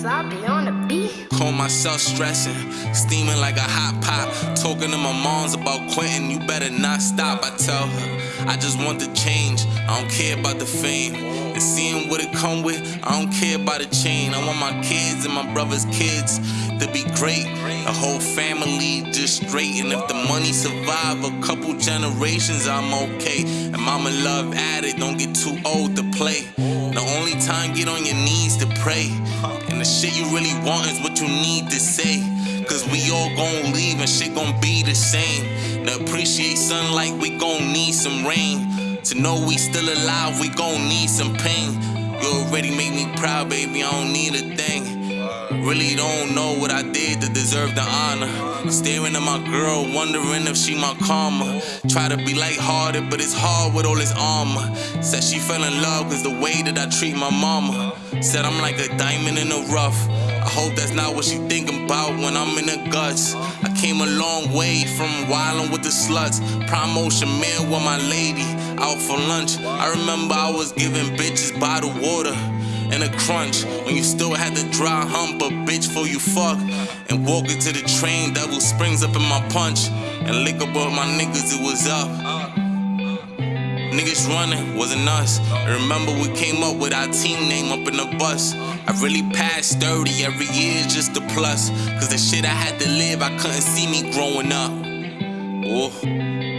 Sloppy on the beat. Call myself stressing, steaming like a hot pot. Talking to my moms about quitting, you better not stop. I tell her, I just want the change. I don't care about the fame. And seeing what it come with, I don't care about the chain. I want my kids and my brother's kids to be great. A whole family just straight. And if the money survive a couple generations, I'm okay. And mama love at it, don't get too old to play. The only time get on your knees to pray. Shit you really want is what you need to say. Cause we all gon' leave and shit gon' be the same. To appreciate sunlight, we gon' need some rain. To know we still alive, we gon' need some pain. You already made me proud, baby, I don't need a thing. Really don't know what I did to deserve the honor. Staring at my girl, wondering if she my karma. Try to be lighthearted, but it's hard with all this armor. Said she fell in love cause the way that I treat my mama. Said I'm like a diamond in the rough. I hope that's not what she thinking about when I'm in the guts. I came a long way from wildin' with the sluts. Promotion man with my lady out for lunch. I remember I was giving bitches bottled water and a crunch when you still had to dry hump a bitch for you fuck and walk into the train devil springs up in my punch and lick up all my niggas it was up Niggas running, wasn't us. I remember we came up with our team name up in the bus. I really passed 30 every year, just a plus. Cause the shit I had to live, I couldn't see me growing up. Oh.